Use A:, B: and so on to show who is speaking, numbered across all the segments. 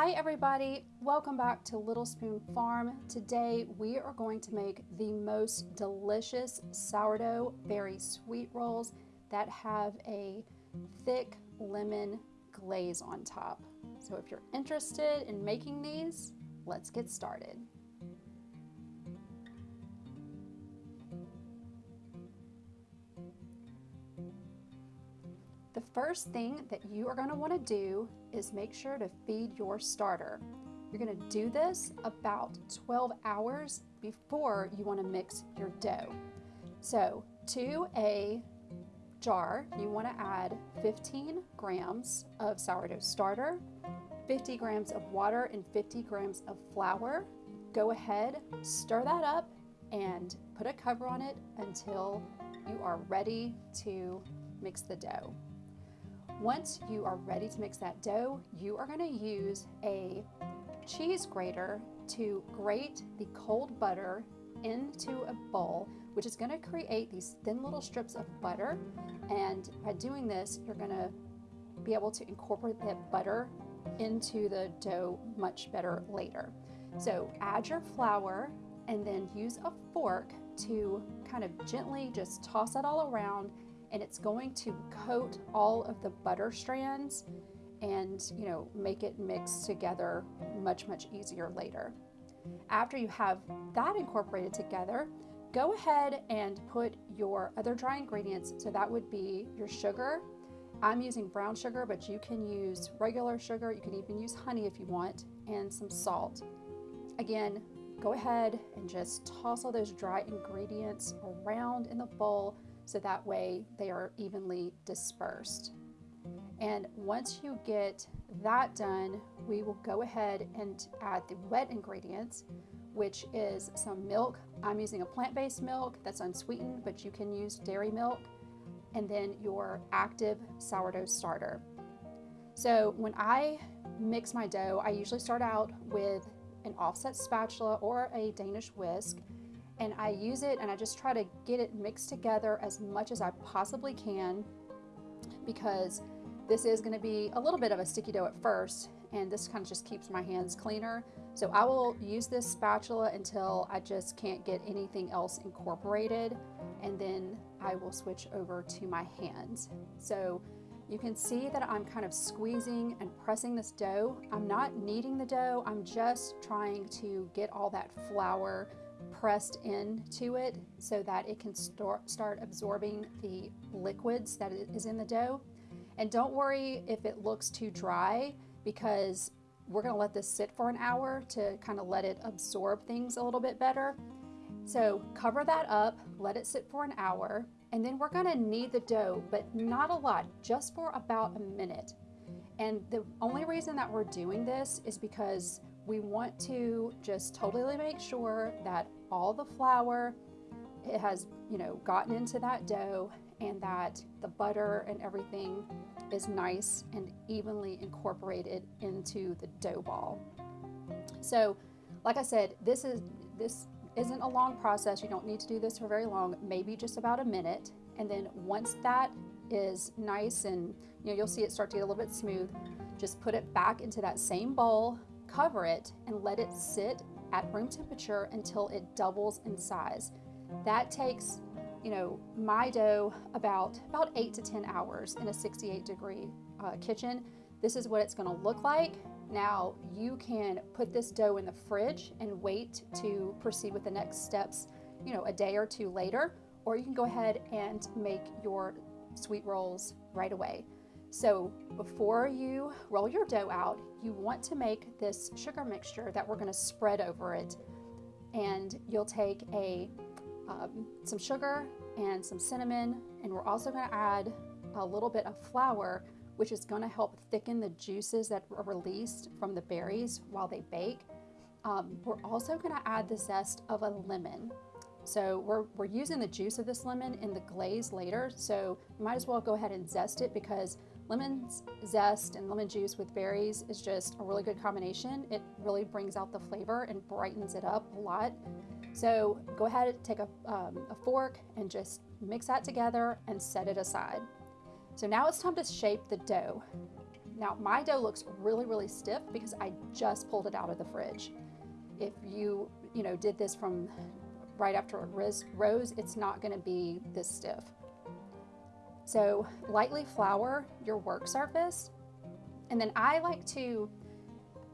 A: Hi everybody, welcome back to Little Spoon Farm. Today we are going to make the most delicious sourdough berry sweet rolls that have a thick lemon glaze on top. So if you're interested in making these, let's get started. First thing that you are going to want to do is make sure to feed your starter. You're going to do this about 12 hours before you want to mix your dough. So to a jar, you want to add 15 grams of sourdough starter, 50 grams of water, and 50 grams of flour. Go ahead, stir that up, and put a cover on it until you are ready to mix the dough. Once you are ready to mix that dough, you are going to use a cheese grater to grate the cold butter into a bowl, which is going to create these thin little strips of butter. And by doing this, you're going to be able to incorporate that butter into the dough much better later. So add your flour and then use a fork to kind of gently just toss it all around and it's going to coat all of the butter strands and you know make it mix together much much easier later. After you have that incorporated together, go ahead and put your other dry ingredients. So that would be your sugar. I'm using brown sugar, but you can use regular sugar. You can even use honey if you want, and some salt. Again, go ahead and just toss all those dry ingredients around in the bowl so that way they are evenly dispersed. And once you get that done, we will go ahead and add the wet ingredients, which is some milk. I'm using a plant-based milk that's unsweetened, but you can use dairy milk, and then your active sourdough starter. So when I mix my dough, I usually start out with an offset spatula or a Danish whisk, and I use it and I just try to get it mixed together as much as I possibly can because this is going to be a little bit of a sticky dough at first and this kind of just keeps my hands cleaner. So I will use this spatula until I just can't get anything else incorporated and then I will switch over to my hands. So you can see that I'm kind of squeezing and pressing this dough. I'm not kneading the dough, I'm just trying to get all that flour pressed into it so that it can start, start absorbing the liquids that is in the dough. And don't worry if it looks too dry because we're gonna let this sit for an hour to kind of let it absorb things a little bit better. So cover that up, let it sit for an hour, and then we're gonna knead the dough, but not a lot, just for about a minute. And the only reason that we're doing this is because we want to just totally make sure that all the flour it has you know gotten into that dough and that the butter and everything is nice and evenly incorporated into the dough ball. So like I said, this is this isn't a long process. You don't need to do this for very long, maybe just about a minute. And then once that is nice and you know you'll see it start to get a little bit smooth, just put it back into that same bowl, cover it, and let it sit at room temperature until it doubles in size. That takes, you know, my dough about, about eight to 10 hours in a 68 degree uh, kitchen. This is what it's gonna look like. Now you can put this dough in the fridge and wait to proceed with the next steps, you know, a day or two later, or you can go ahead and make your sweet rolls right away. So before you roll your dough out, you want to make this sugar mixture that we're gonna spread over it. And you'll take a um, some sugar and some cinnamon, and we're also gonna add a little bit of flour, which is gonna help thicken the juices that are released from the berries while they bake. Um, we're also gonna add the zest of a lemon. So we're, we're using the juice of this lemon in the glaze later, so might as well go ahead and zest it because lemon zest and lemon juice with berries is just a really good combination. It really brings out the flavor and brightens it up a lot. So go ahead and take a, um, a fork and just mix that together and set it aside. So now it's time to shape the dough. Now my dough looks really, really stiff because I just pulled it out of the fridge. If you, you know, did this from right after it rose, it's not gonna be this stiff. So lightly flour your work surface. And then I like to,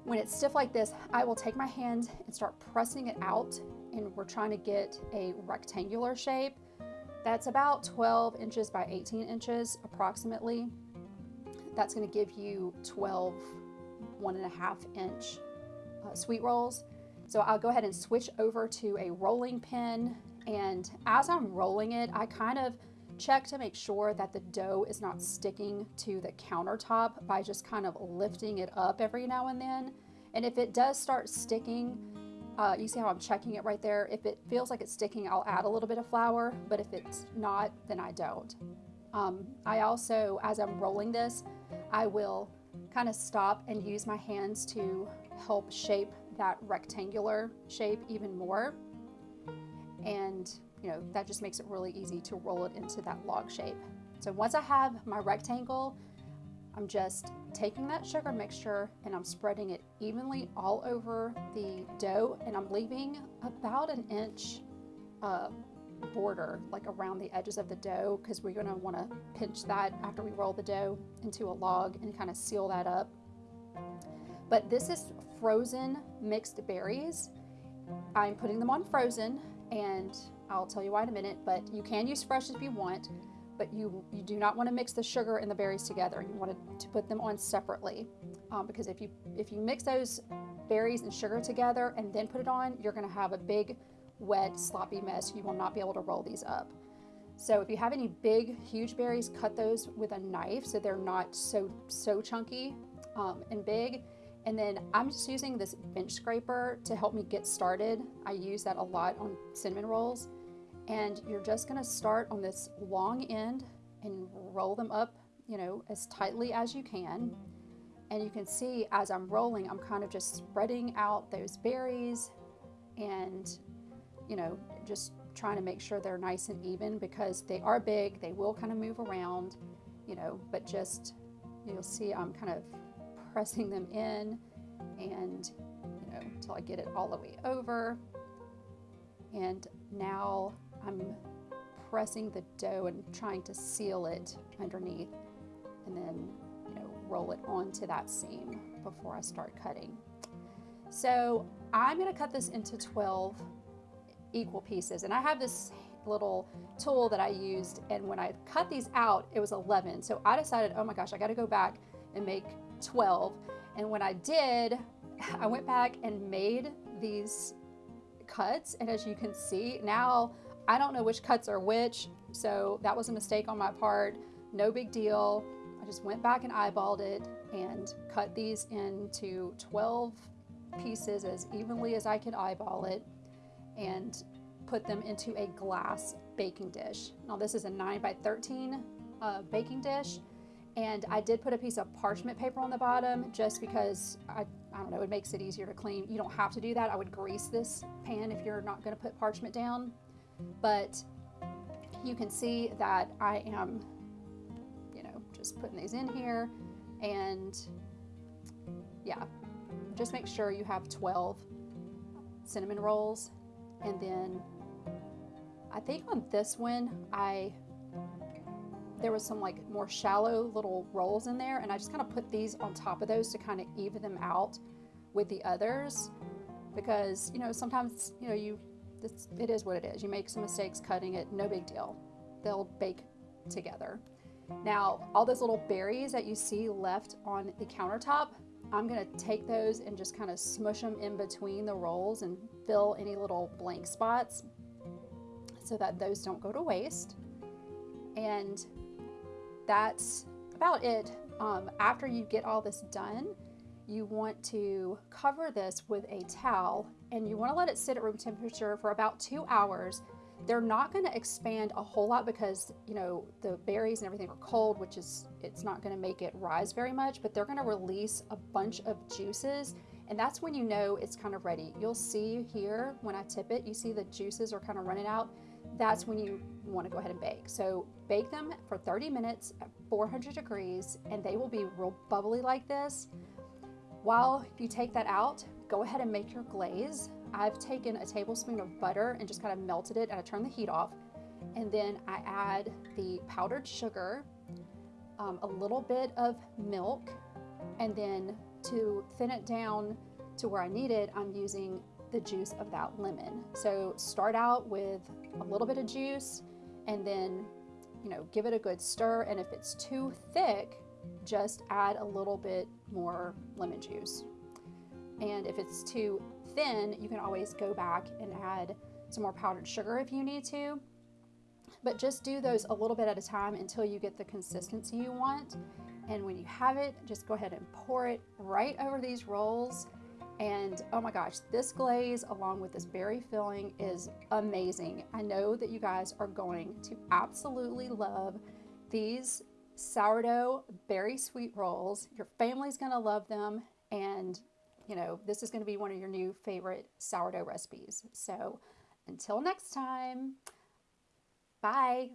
A: when it's stiff like this, I will take my hand and start pressing it out and we're trying to get a rectangular shape. That's about 12 inches by 18 inches approximately. That's gonna give you 12 one and a half inch uh, sweet rolls. So I'll go ahead and switch over to a rolling pin. And as I'm rolling it, I kind of check to make sure that the dough is not sticking to the countertop by just kind of lifting it up every now and then. And if it does start sticking, uh, you see how I'm checking it right there? If it feels like it's sticking, I'll add a little bit of flour, but if it's not, then I don't. Um, I also, as I'm rolling this, I will kind of stop and use my hands to help shape that rectangular shape even more. And, you know, that just makes it really easy to roll it into that log shape. So once I have my rectangle, I'm just taking that sugar mixture and I'm spreading it evenly all over the dough and I'm leaving about an inch uh, border like around the edges of the dough because we're going to want to pinch that after we roll the dough into a log and kind of seal that up. But this is frozen mixed berries. I'm putting them on frozen and I'll tell you why in a minute, but you can use fresh if you want but you, you do not want to mix the sugar and the berries together. You want to put them on separately um, because if you, if you mix those berries and sugar together and then put it on, you're going to have a big, wet, sloppy mess. You will not be able to roll these up. So if you have any big, huge berries, cut those with a knife so they're not so, so chunky um, and big. And then I'm just using this bench scraper to help me get started. I use that a lot on cinnamon rolls. And you're just gonna start on this long end and roll them up, you know, as tightly as you can. And you can see as I'm rolling, I'm kind of just spreading out those berries and, you know, just trying to make sure they're nice and even because they are big, they will kind of move around, you know, but just, you'll see I'm kind of pressing them in and, you know, until I get it all the way over. And now I'm pressing the dough and trying to seal it underneath and then you know roll it onto that seam before I start cutting. So I'm going to cut this into 12 equal pieces and I have this little tool that I used and when I cut these out it was 11 so I decided oh my gosh I got to go back and make 12 and when I did I went back and made these cuts and as you can see now I don't know which cuts are which, so that was a mistake on my part. No big deal. I just went back and eyeballed it and cut these into 12 pieces as evenly as I could eyeball it and put them into a glass baking dish. Now this is a 9 by 13 uh, baking dish and I did put a piece of parchment paper on the bottom just because I, I don't know, it makes it easier to clean. You don't have to do that. I would grease this pan if you're not going to put parchment down but you can see that I am, you know, just putting these in here and yeah, just make sure you have 12 cinnamon rolls and then I think on this one I there was some like more shallow little rolls in there and I just kind of put these on top of those to kind of even them out with the others because you know sometimes you know you it's, it is what it is. You make some mistakes cutting it, no big deal. They'll bake together. Now, all those little berries that you see left on the countertop, I'm gonna take those and just kind of smush them in between the rolls and fill any little blank spots so that those don't go to waste. And that's about it. Um, after you get all this done, you want to cover this with a towel and you want to let it sit at room temperature for about two hours. They're not going to expand a whole lot because, you know, the berries and everything are cold, which is, it's not going to make it rise very much, but they're going to release a bunch of juices. And that's when you know it's kind of ready. You'll see here when I tip it, you see the juices are kind of running out. That's when you want to go ahead and bake. So bake them for 30 minutes at 400 degrees and they will be real bubbly like this. While you take that out, go ahead and make your glaze. I've taken a tablespoon of butter and just kind of melted it and I turned the heat off. And then I add the powdered sugar, um, a little bit of milk, and then to thin it down to where I need it, I'm using the juice of that lemon. So start out with a little bit of juice and then, you know, give it a good stir. And if it's too thick, just add a little bit more lemon juice. And if it's too thin, you can always go back and add some more powdered sugar if you need to. But just do those a little bit at a time until you get the consistency you want. And when you have it, just go ahead and pour it right over these rolls. And oh my gosh, this glaze along with this berry filling is amazing. I know that you guys are going to absolutely love these sourdough berry sweet rolls. Your family's gonna love them. And you know, this is gonna be one of your new favorite sourdough recipes. So until next time, bye.